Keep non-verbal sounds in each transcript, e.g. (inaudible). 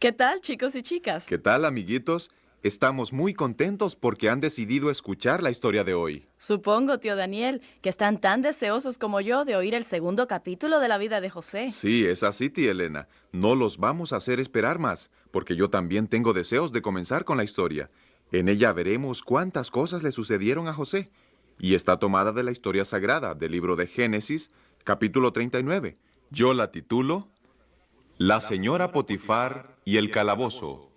¿Qué tal, chicos y chicas? ¿Qué tal, amiguitos? Estamos muy contentos porque han decidido escuchar la historia de hoy. Supongo, tío Daniel, que están tan deseosos como yo de oír el segundo capítulo de la vida de José. Sí, es así, tía Elena. No los vamos a hacer esperar más, porque yo también tengo deseos de comenzar con la historia. En ella veremos cuántas cosas le sucedieron a José. Y está tomada de la historia sagrada del libro de Génesis, capítulo 39. Yo la titulo La señora Potifar y el calabozo.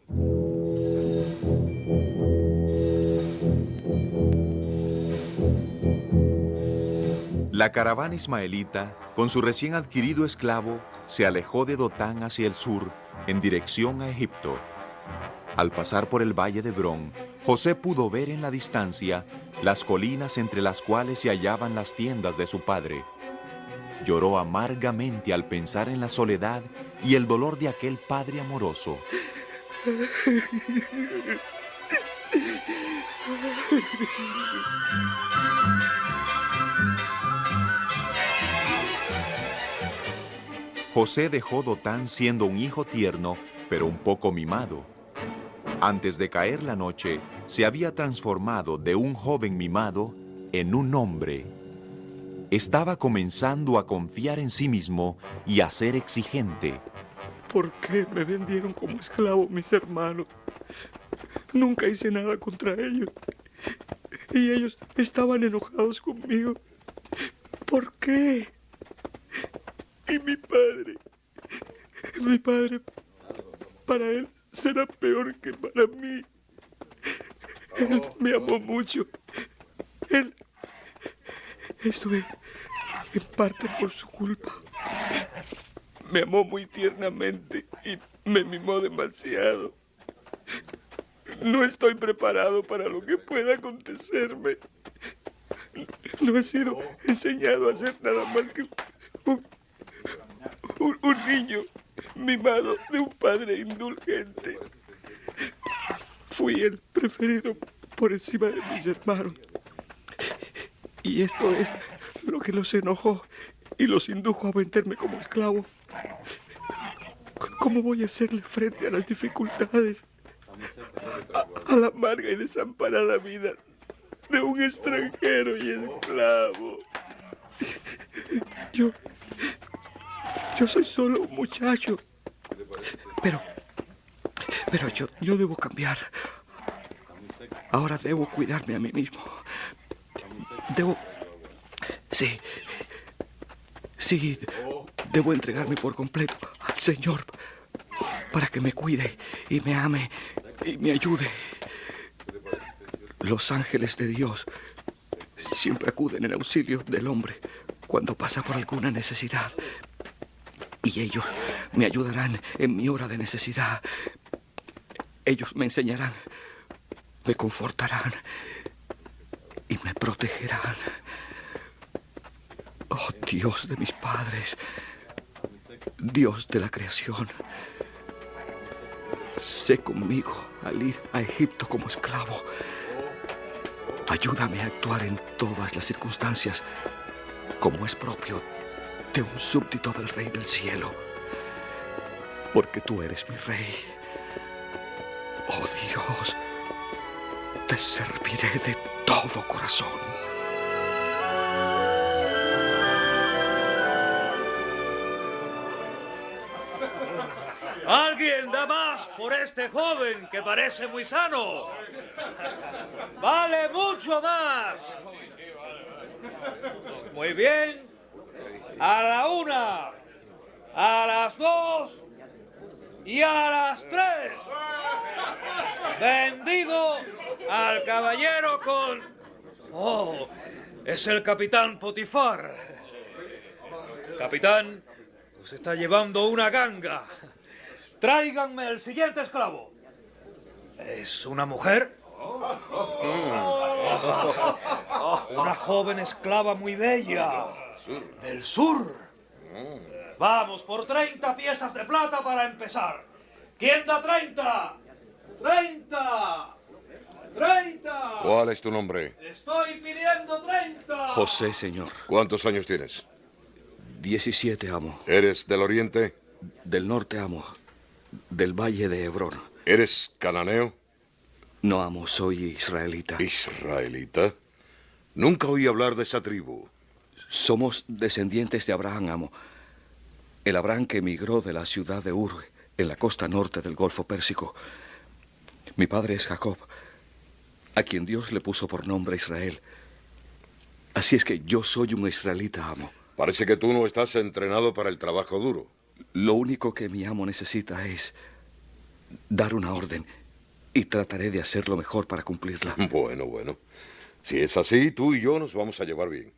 La caravana ismaelita, con su recién adquirido esclavo, se alejó de Dotán hacia el sur, en dirección a Egipto. Al pasar por el valle de Brón, José pudo ver en la distancia las colinas entre las cuales se hallaban las tiendas de su padre. Lloró amargamente al pensar en la soledad y el dolor de aquel padre amoroso. José dejó Dotán siendo un hijo tierno, pero un poco mimado. Antes de caer la noche, se había transformado de un joven mimado en un hombre. Estaba comenzando a confiar en sí mismo y a ser exigente. ¿Por qué me vendieron como esclavo mis hermanos? Nunca hice nada contra ellos. Y ellos estaban enojados conmigo. ¿Por qué? Y mi padre, mi padre, para él será peor que para mí. Él me amó mucho. Él, estuve en parte por su culpa. Me amó muy tiernamente y me mimó demasiado. No estoy preparado para lo que pueda acontecerme. No he sido enseñado a hacer nada más que un, un, un niño mimado de un padre indulgente. Fui el preferido por encima de mis hermanos. Y esto es lo que los enojó y los indujo a venderme como esclavo. ¿Cómo voy a hacerle frente a las dificultades? A, la amarga y desamparada vida de un extranjero y esclavo. Yo yo soy solo un muchacho. Pero, pero yo, yo debo cambiar. Ahora debo cuidarme a mí mismo. Debo, sí, sí, debo entregarme por completo al Señor para que me cuide y me ame y me ayude. Los ángeles de Dios siempre acuden en auxilio del hombre cuando pasa por alguna necesidad y ellos me ayudarán en mi hora de necesidad. Ellos me enseñarán, me confortarán y me protegerán. Oh Dios de mis padres, Dios de la creación, sé conmigo al ir a Egipto como esclavo. Ayúdame a actuar en todas las circunstancias como es propio de un súbdito del Rey del Cielo, porque tú eres mi Rey. Oh Dios, te serviré de todo corazón. ¿Alguien da más por este joven que parece muy sano? Vale mucho más. Muy bien, a la una, a las dos y a las tres. Vendido al caballero con... Oh, es el capitán Potifar. Capitán, os está llevando una ganga. Tráiganme el siguiente esclavo. ¿Es una mujer? (laughs) Una joven esclava muy bella. Del sur. Vamos, por 30 piezas de plata para empezar. ¿Quién da 30? ¡30! ¡30! ¿Cuál es tu nombre? Estoy pidiendo 30. José, señor. ¿Cuántos años tienes? 17, amo. ¿Eres del oriente? Del norte, amo. Del valle de Hebrón. ¿Eres cananeo? No, amo, soy israelita. ¿Israelita? Nunca oí hablar de esa tribu. Somos descendientes de Abraham, amo. El Abraham que emigró de la ciudad de Ur, en la costa norte del Golfo Pérsico. Mi padre es Jacob, a quien Dios le puso por nombre Israel. Así es que yo soy un israelita, amo. Parece que tú no estás entrenado para el trabajo duro. Lo único que mi amo necesita es dar una orden y trataré de hacer lo mejor para cumplirla. (laughs) Bueno, bueno. Si es así, tú y yo nos vamos a llevar bien.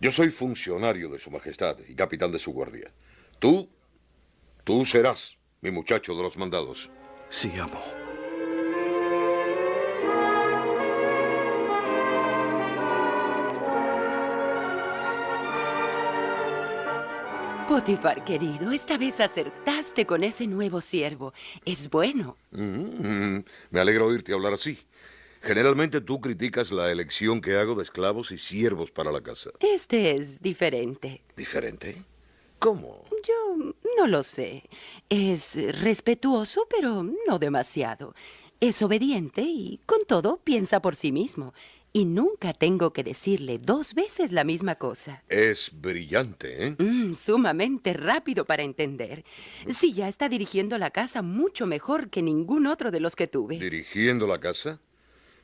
Yo soy funcionario de Su Majestad y capitán de su guardia. Tú, tú serás mi muchacho de los mandados. Sí, amo. Potifar, querido, esta vez acertaste con ese nuevo siervo. Es bueno. Mm, me alegra oírte hablar así. Generalmente tú criticas la elección que hago de esclavos y siervos para la casa. Este es diferente. ¿Diferente? ¿Cómo? Yo no lo sé. Es respetuoso, pero no demasiado. Es obediente y, con todo, piensa por sí mismo. Y nunca tengo que decirle dos veces la misma cosa. Es brillante, ¿eh? Mm, sumamente rápido para entender. Sí, ya está dirigiendo la casa mucho mejor que ningún otro de los que tuve. ¿Dirigiendo la casa?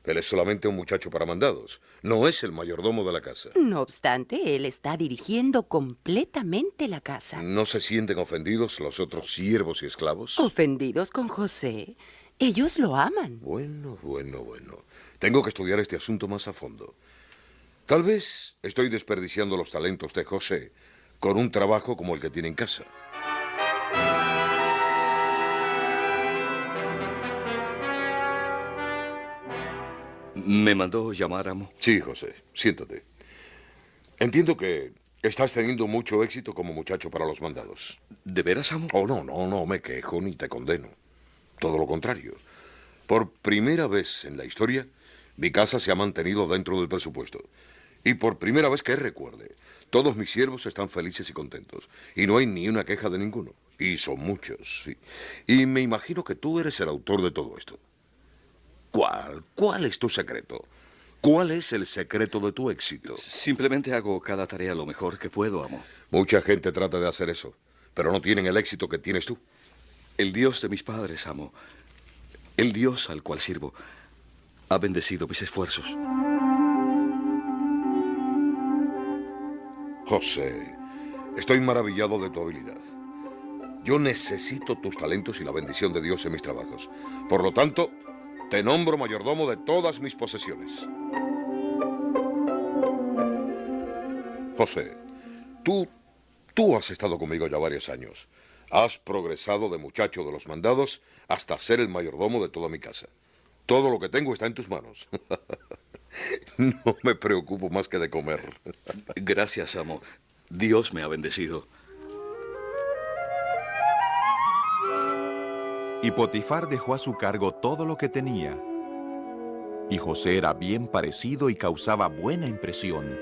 Él es solamente un muchacho para mandados. No es el mayordomo de la casa. No obstante, él está dirigiendo completamente la casa. ¿No se sienten ofendidos los otros siervos y esclavos? ¿Ofendidos con José? Ellos lo aman. Bueno, bueno, bueno. Tengo que estudiar este asunto más a fondo. Tal vez estoy desperdiciando los talentos de José con un trabajo como el que tiene en casa. ¿Me mandó llamar, amo? Sí, José, siéntate. Entiendo que estás teniendo mucho éxito como muchacho para los mandados. ¿De veras, amo? Oh, no, no, no me quejo ni te condeno. Todo lo contrario. Por primera vez en la historia, mi casa se ha mantenido dentro del presupuesto. Y por primera vez que recuerde, todos mis siervos están felices y contentos. Y no hay ni una queja de ninguno. Y son muchos, sí. Y me imagino que tú eres el autor de todo esto. ¿Cuál? ¿Cuál es tu secreto? ¿Cuál es el secreto de tu éxito? Simplemente hago cada tarea lo mejor que puedo, amo. Mucha gente trata de hacer eso, pero no tienen el éxito que tienes tú. El Dios de mis padres, amo. El Dios al cual sirvo ha bendecido mis esfuerzos. José, estoy maravillado de tu habilidad. Yo necesito tus talentos y la bendición de Dios en mis trabajos. Por lo tanto, te nombro mayordomo de todas mis posesiones. José, tú, tú has estado conmigo ya varios años. Has progresado de muchacho de los mandados hasta ser el mayordomo de toda mi casa. Todo lo que tengo está en tus manos. (laughs) No me preocupo más que de comer. (laughs) Gracias, amo. Dios me ha bendecido. Y Potifar dejó a su cargo todo lo que tenía. Y José era bien parecido y causaba buena impresión.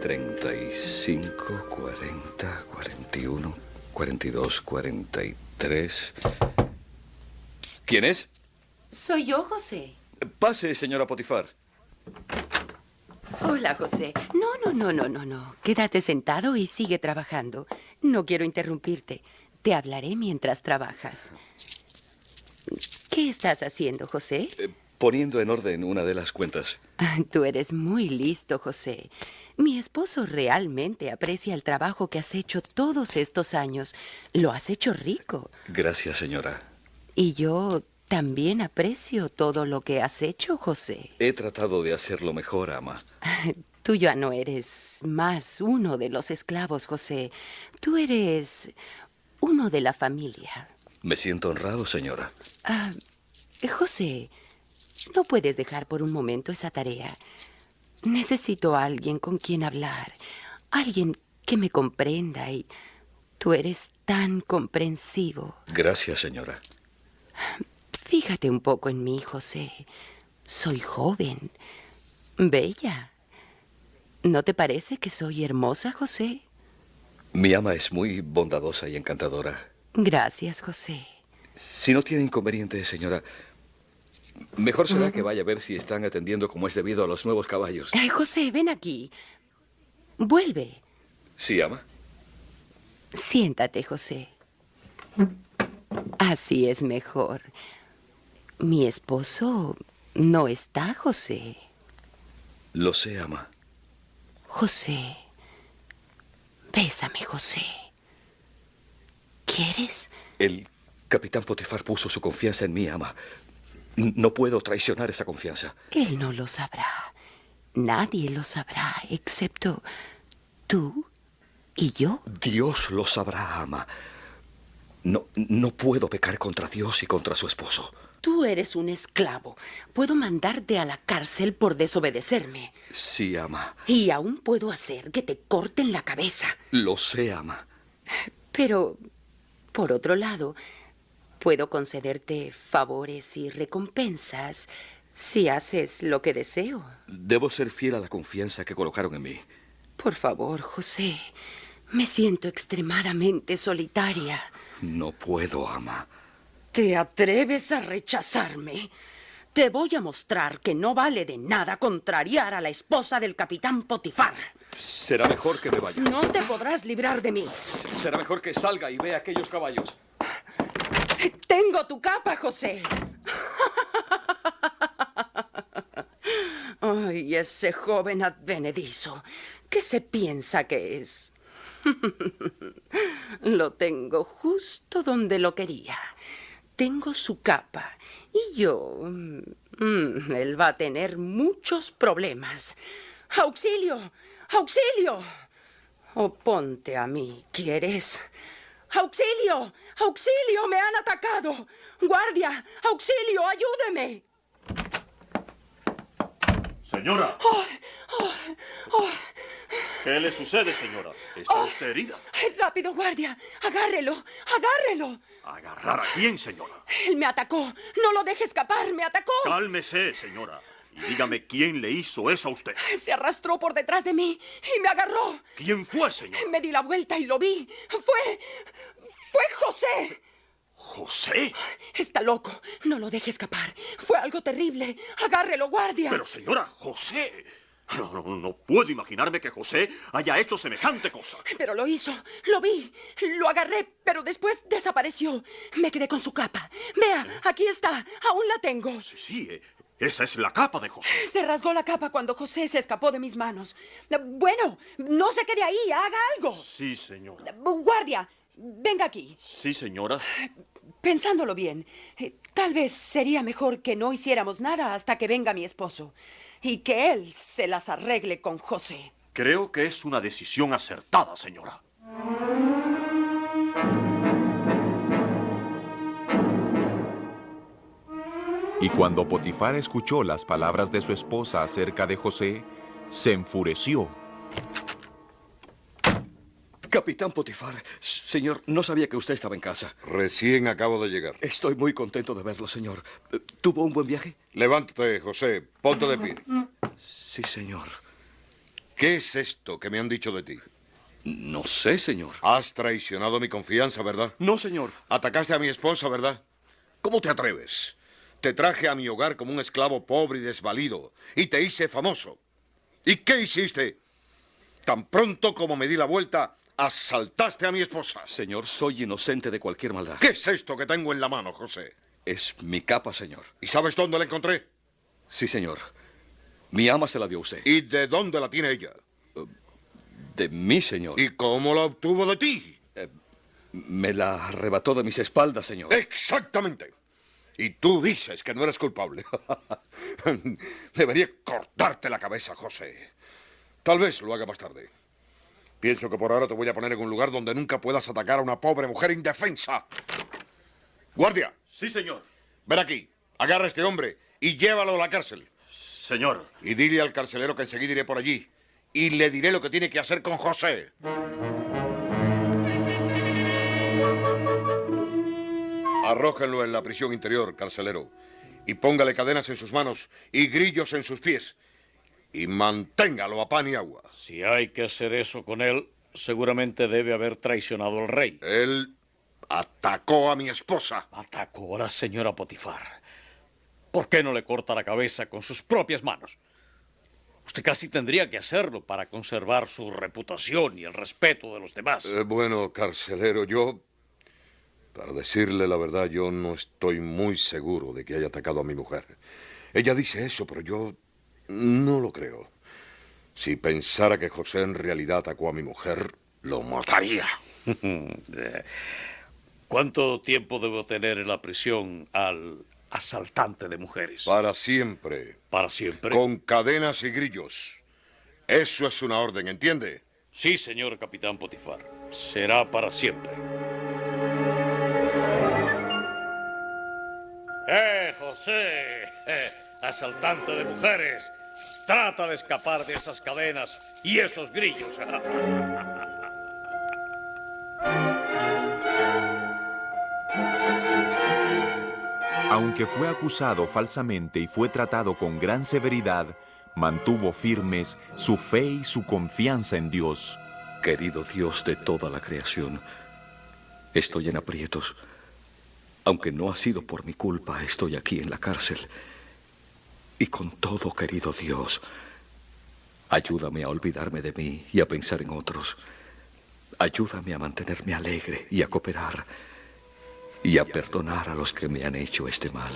35, 40, 41, 42, 43. ¿Quién es? Soy yo, José. Pase, señora Potifar. Hola, José. No, no, no, no, no, no. Quédate sentado y sigue trabajando. No quiero interrumpirte. Te hablaré mientras trabajas. ¿Qué estás haciendo, José? Eh, poniendo en orden una de las cuentas. Ah, Tú eres muy listo, José. Mi esposo realmente aprecia el trabajo que has hecho todos estos años. Lo has hecho rico. Gracias, señora. Y yo también aprecio todo lo que has hecho, José. He tratado de hacerlo mejor, ama. (laughs) Tú ya no eres más uno de los esclavos, José. Tú eres uno de la familia. Me siento honrado, señora. Ah, José, no puedes dejar por un momento esa tarea. Necesito a alguien con quien hablar, alguien que me comprenda y tú eres tan comprensivo. Gracias, señora. Fíjate un poco en mí, José. Soy joven, bella. ¿No te parece que soy hermosa, José? Mi ama es muy bondadosa y encantadora. Gracias, José. Si no tiene inconveniente, señora, mejor será que vaya a ver si están atendiendo como es debido a los nuevos caballos. Eh, José, ven aquí. Vuelve. ¿Sí, ama? Siéntate, José. Así es mejor. Mi esposo no está, José. Lo sé, ama. José. Bésame, José. ¿Quieres? El capitán Potifar puso su confianza en mí, ama. No puedo traicionar esa confianza. Él no lo sabrá. Nadie lo sabrá, excepto tú y yo. Dios lo sabrá, ama. No, no puedo pecar contra Dios y contra su esposo. Tú eres un esclavo. Puedo mandarte a la cárcel por desobedecerme. Sí, ama. Y aún puedo hacer que te corten la cabeza. Lo sé, ama. Pero, por otro lado, puedo concederte favores y recompensas si haces lo que deseo. Debo ser fiel a la confianza que colocaron en mí. Por favor, José. Me siento extremadamente solitaria. No puedo, ama. ¿Te atreves a rechazarme? Te voy a mostrar que no vale de nada contrariar a la esposa del capitán Potifar. Será mejor que me vaya. No te podrás librar de mí. Será mejor que salga y vea aquellos caballos. Tengo tu capa, José. (laughs) Ay, ese joven advenedizo. ¿Qué se piensa que es? (laughs) lo tengo justo donde lo quería. Tengo su capa. Y yo... mm, él va a tener muchos problemas. ¡Auxilio! ¡Auxilio! O ponte a mí, ¿quieres? ¡Auxilio! ¡Auxilio! ¡Me han atacado! ¡Guardia! ¡Auxilio! ¡Ayúdeme! Señora, ¡Ay! ¡Ay! ¡Ay! ¿Qué le sucede, señora? ¿Está Oh. usted herida? ¡Ay, ¡Rápido, guardia! ¡Agárrelo! ¡Agárrelo! ¿Agarrar a quién, señora? Él me atacó. No lo deje escapar. Me atacó. Cálmese, señora. Y dígame quién le hizo eso a usted. Se arrastró por detrás de mí y me agarró. ¿Quién fue, señora? Me di la vuelta y lo vi. Fue... Fue José. ¿José? Está loco. No lo deje escapar. Fue algo terrible. Agárrelo, guardia. Pero, señora, José. No, no, no puedo imaginarme que José haya hecho semejante cosa. Pero lo hizo. Lo vi. Lo agarré, pero después desapareció. Me quedé con su capa. Vea, aquí está. Aún la tengo. Sí, sí, eh, esa es la capa de José. Se rasgó la capa cuando José se escapó de mis manos. Bueno, no se quede ahí. Haga algo. Sí, señora. Guardia, venga aquí. Sí, señora. Pensándolo bien, eh, tal vez sería mejor que no hiciéramos nada hasta que venga mi esposo y que él se las arregle con José. Creo que es una decisión acertada, señora. Y cuando Potifar escuchó las palabras de su esposa acerca de José, se enfureció. Capitán Potifar, señor, no sabía que usted estaba en casa. Recién acabo de llegar. Estoy muy contento de verlo, señor. ¿Tuvo un buen viaje? Levántate, José. Ponte de pie. Sí, señor. ¿Qué es esto que me han dicho de ti? No sé, señor. Has traicionado mi confianza, ¿verdad? No, señor. Atacaste a mi esposa, ¿verdad? ¿Cómo te atreves? Te traje a mi hogar como un esclavo pobre y desvalido y te hice famoso. ¿Y qué hiciste? Tan pronto como me di la vuelta, asaltaste a mi esposa. Señor, soy inocente de cualquier maldad. ¿Qué es esto que tengo en la mano, José? Es mi capa, señor. ¿Y sabes dónde la encontré? Sí, señor. Mi ama se la dio a usted. ¿Y de dónde la tiene ella? De mí, señor. ¿Y cómo la obtuvo de ti? Me la arrebató de mis espaldas, señor. Exactamente. Y tú dices que no eres culpable. (laughs) Debería cortarte la cabeza, José. Tal vez lo haga más tarde. Pienso que por ahora te voy a poner en un lugar donde nunca puedas atacar a una pobre mujer indefensa. Guardia, Sí, señor. ven aquí. Agarra a este hombre y llévalo a la cárcel. Señor. Y dile al carcelero que enseguida iré por allí. Y le diré lo que tiene que hacer con José. Arrójenlo en la prisión interior, carcelero. Y póngale cadenas en sus manos y grillos en sus pies. Y manténgalo a pan y agua. Si hay que hacer eso con él, seguramente debe haber traicionado al rey. Él atacó a mi esposa. Atacó a la señora Potifar. ¿Por qué no le corta la cabeza con sus propias manos? Usted casi tendría que hacerlo para conservar su reputación y el respeto de los demás. Eh, bueno, carcelero, yo... Para decirle la verdad, yo no estoy muy seguro de que haya atacado a mi mujer. Ella dice eso, pero yo no lo creo. Si pensara que José en realidad atacó a mi mujer, lo mataría. (laughs) ¿Cuánto tiempo debo tener en la prisión al asaltante de mujeres? Para siempre. ¿Para siempre? Con cadenas y grillos. Eso es una orden, ¿entiende? Sí, señor capitán Potifar. Será para siempre. ¡Eh, José! Eh, asaltante de mujeres. Trata de escapar de esas cadenas y esos grillos. Aunque fue acusado falsamente y fue tratado con gran severidad, mantuvo firmes su fe y su confianza en Dios. Querido Dios de toda la creación, estoy en aprietos. Aunque no ha sido por mi culpa, estoy aquí en la cárcel. Y con todo, querido Dios, ayúdame a olvidarme de mí y a pensar en otros. Ayúdame a mantenerme alegre y a cooperar y a perdonar a los que me han hecho este mal.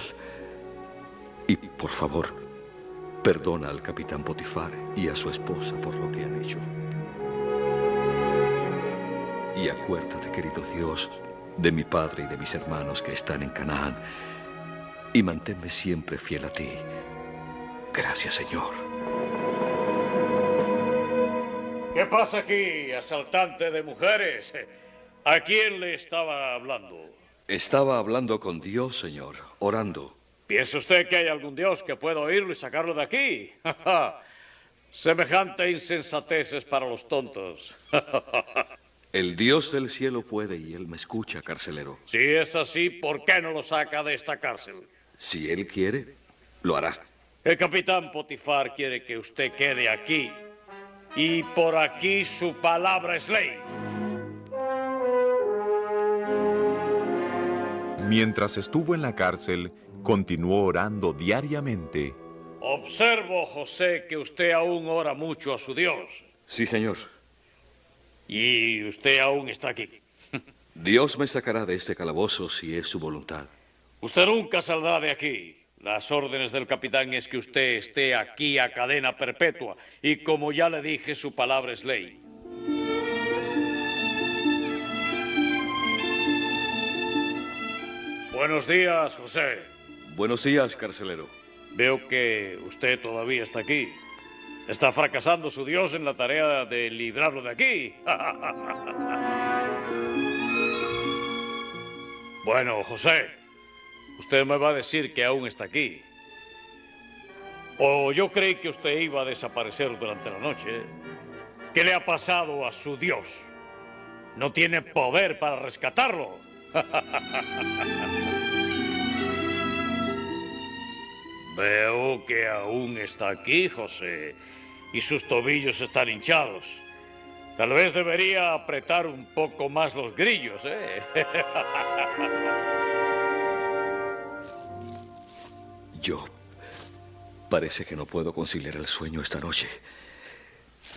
Y por favor, perdona al capitán Potifar y a su esposa por lo que han hecho. Y acuérdate, querido Dios, de mi padre y de mis hermanos que están en Canaán, y manténme siempre fiel a ti. Gracias, Señor. ¿Qué pasa aquí, asaltante de mujeres? ¿A quién le estaba hablando? Estaba hablando con Dios, Señor, orando. ¿Piensa usted que hay algún Dios que pueda oírlo y sacarlo de aquí? (laughs) Semejante insensatez es para los tontos. (laughs) El Dios del cielo puede y Él me escucha, carcelero. Si es así, ¿por qué no lo saca de esta cárcel? Si Él quiere, lo hará. El capitán Potifar quiere que usted quede aquí. Y por aquí su palabra es ley. Mientras estuvo en la cárcel, continuó orando diariamente. Observo, José, que usted aún ora mucho a su Dios. Sí, Señor. Y usted aún está aquí. Dios me sacará de este calabozo si es su voluntad. Usted nunca saldrá de aquí. Las órdenes del capitán es que usted esté aquí a cadena perpetua. Y como ya le dije, su palabra es ley. Buenos días, José. Buenos días, carcelero. Veo que usted todavía está aquí. Está fracasando su Dios en la tarea de librarlo de aquí. (laughs) bueno, José, usted me va a decir que aún está aquí. O yo creí que usted iba a desaparecer durante la noche. ¿Qué le ha pasado a su Dios? ¿No tiene poder para rescatarlo? (laughs) Veo que aún está aquí, José, y sus tobillos están hinchados. Tal vez debería apretar un poco más los grillos, ¿eh? (laughs) Yo parece que no puedo conciliar el sueño esta noche.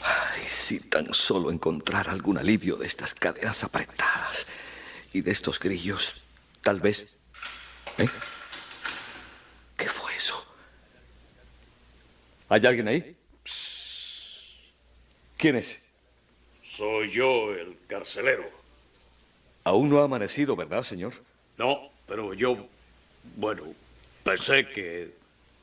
Ay, si tan solo encontrar algún alivio de estas cadenas apretadas y de estos grillos, tal vez... ¿Eh? ¿Qué fue eso? ¿Hay alguien ahí? ¿Quién es? Soy yo, el carcelero. Aún no ha amanecido, ¿verdad, señor? No, pero yo, bueno, pensé que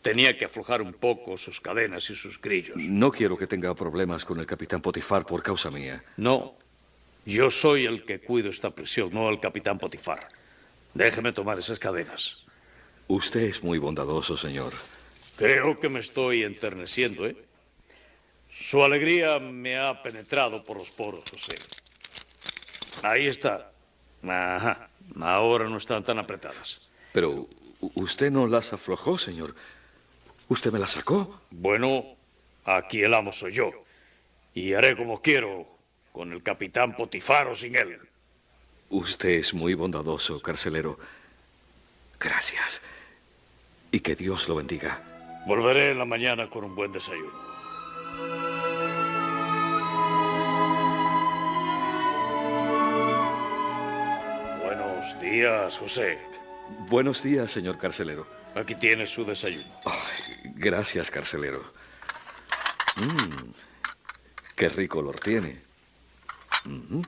tenía que aflojar un poco sus cadenas y sus grillos. No quiero que tenga problemas con el capitán Potifar por causa mía. No, yo soy el que cuido esta prisión, no el capitán Potifar. Déjeme tomar esas cadenas. Usted es muy bondadoso, señor. Creo que me estoy enterneciendo, ¿eh? Su alegría me ha penetrado por los poros, José. Ahí está. Ajá. Ahora no están tan apretadas. Pero usted no las aflojó, señor. ¿Usted me las sacó? Bueno, aquí el amo soy yo. Y haré como quiero con el capitán Potifar o sin él. Usted es muy bondadoso, carcelero. Gracias. Y que Dios lo bendiga. Volveré en la mañana con un buen desayuno. Días, José. Buenos días, señor carcelero. Aquí tiene su desayuno. Ay, gracias, carcelero. Mmm, qué rico olor tiene. Mm,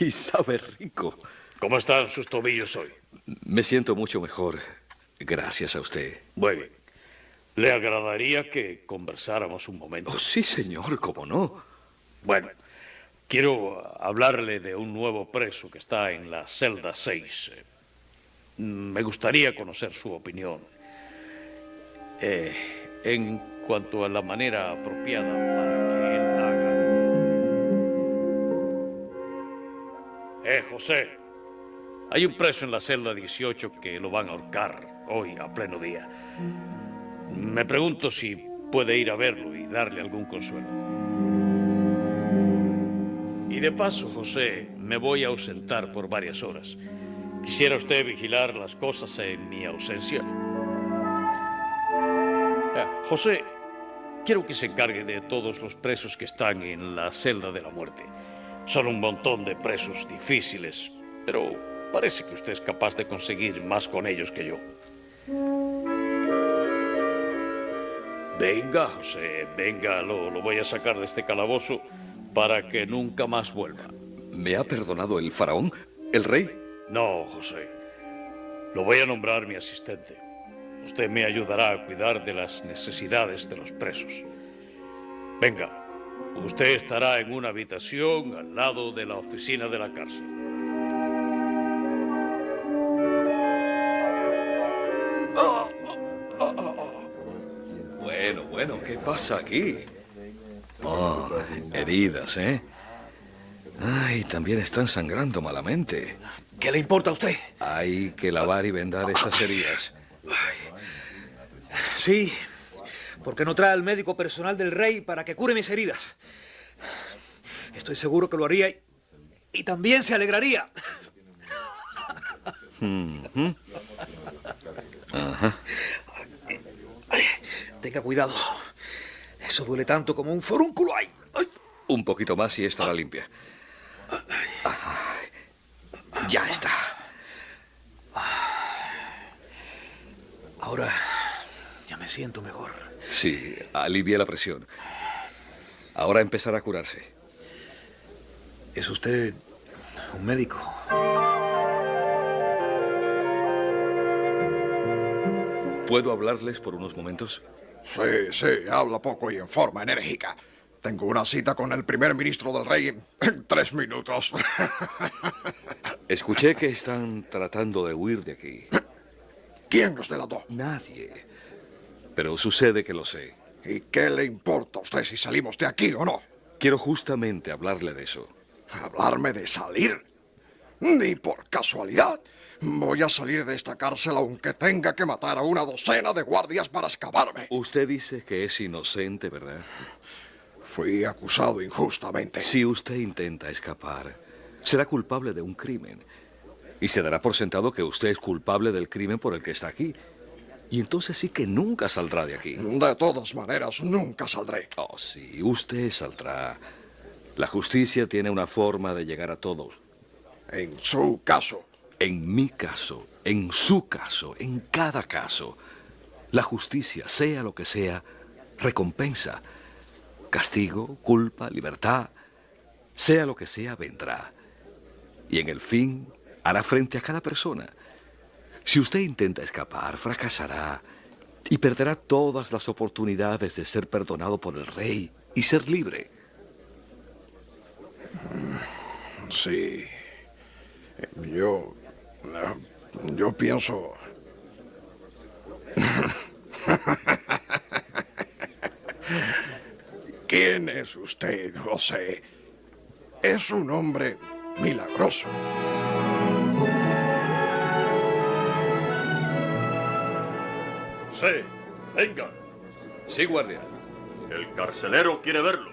y sabe rico. ¿Cómo están sus tobillos hoy? Me siento mucho mejor. Gracias a usted. Muy bien. ¿Le agradaría que conversáramos un momento? Oh, sí, señor, cómo no. Bueno, quiero hablarle de un nuevo preso que está en la celda 6. Me gustaría conocer su opinión. Eh, en cuanto a la manera apropiada para que él haga. Eh, José, hay un preso en la celda 18 que lo van a ahorcar hoy a pleno día. Me pregunto si puede ir a verlo y darle algún consuelo. Y de paso, José, me voy a ausentar por varias horas. ¿Quisiera usted vigilar las cosas en mi ausencia? Ah, José, quiero que se encargue de todos los presos que están en la celda de la muerte. Son un montón de presos difíciles, pero parece que usted es capaz de conseguir más con ellos que yo. Venga, José, venga, lo, lo voy a sacar de este calabozo para que nunca más vuelva. ¿Me ha perdonado el faraón? ¿El rey? No, José. Lo voy a nombrar mi asistente. Usted me ayudará a cuidar de las necesidades de los presos. Venga, usted estará en una habitación al lado de la oficina de la cárcel. Bueno, bueno, ¿qué pasa aquí? Heridas, ¿eh? Ay, también están sangrando malamente. ¿Qué le importa a usted? Hay que lavar y vendar esas heridas. Sí, porque no trae al médico personal del rey para que cure mis heridas. Estoy seguro que lo haría y, y también se alegraría. Ajá. Tenga cuidado. Eso duele tanto como un forúnculo. Ay. Un poquito más y estará limpia. Ay, ya está. Ahora ya me siento mejor. Sí, alivia la presión. Ahora empezará a curarse. ¿Es usted un médico? ¿Puedo hablarles por unos momentos? Sí, sí, habla poco y en forma enérgica. Tengo una cita con el primer ministro del rey en, tres minutos. (laughs) Escuché que están tratando de huir de aquí. ¿Quién los delató? Nadie. Pero sucede que lo sé. ¿Y qué le importa a usted si salimos de aquí o no? Quiero justamente hablarle de eso. ¿Hablarme de salir? Ni por casualidad. Voy a salir de esta cárcel aunque tenga que matar a una docena de guardias para escaparme. Usted dice que es inocente, ¿verdad? Fui acusado injustamente. Si usted intenta escapar, será culpable de un crimen. Y se dará por sentado que usted es culpable del crimen por el que está aquí. Y entonces sí que nunca saldrá de aquí. De todas maneras, nunca saldré. Oh, sí, usted saldrá. La justicia tiene una forma de llegar a todos. En su caso. En mi caso, en su caso, en cada caso, la justicia, sea lo que sea, recompensa. Castigo, culpa, libertad, sea lo que sea, vendrá. Y en el fin, hará frente a cada persona. Si usted intenta escapar, fracasará y perderá todas las oportunidades de ser perdonado por el rey y ser libre. Sí. Yo... Yo pienso... (laughs) ¿Quién es usted, José? Es un hombre milagroso. José, venga. Sí, guardia. El carcelero quiere verlo.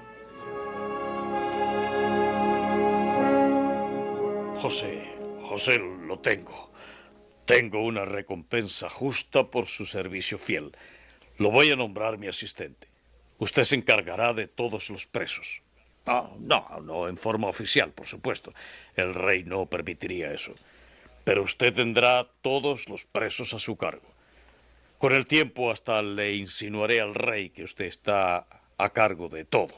José, José, lo tengo. Tengo una recompensa justa por su servicio fiel. Lo voy a nombrar mi asistente. Usted se encargará de todos los presos. No, no, no en forma oficial, por supuesto. El rey no permitiría eso. Pero usted tendrá todos los presos a su cargo. Con el tiempo hasta le insinuaré al rey que usted está a cargo de todo.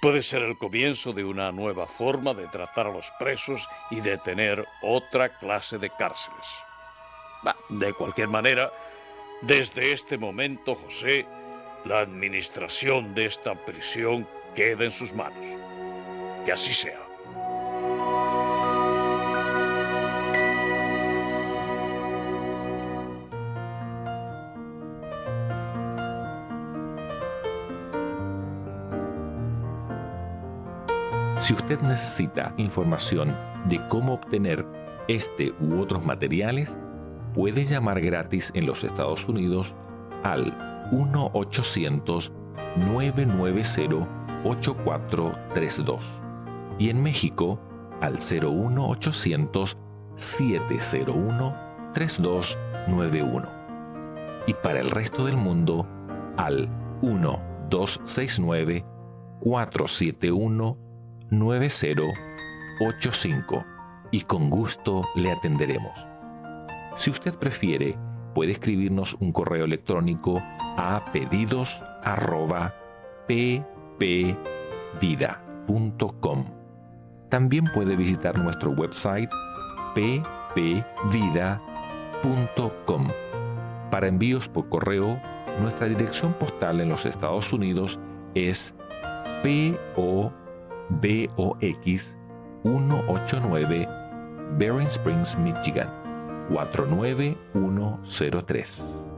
Puede ser el comienzo de una nueva forma de tratar a los presos y de tener otra clase de cárceles. De cualquier manera, desde este momento, José, la administración de esta prisión queda en sus manos. Que así sea. Si usted necesita información de cómo obtener este u otros materiales, puede llamar gratis en los Estados Unidos al 1-800-990-8432 y en México al 01800-701-3291 y para el resto del mundo al 1-269-471 9085 y con gusto le atenderemos. Si usted prefiere, puede escribirnos un correo electrónico a pedidos@ppvida.com. También puede visitar nuestro website ppvida.com. Para envíos por correo, nuestra dirección postal en los Estados Unidos es PO BOX 189 Bering Springs, Michigan 49103.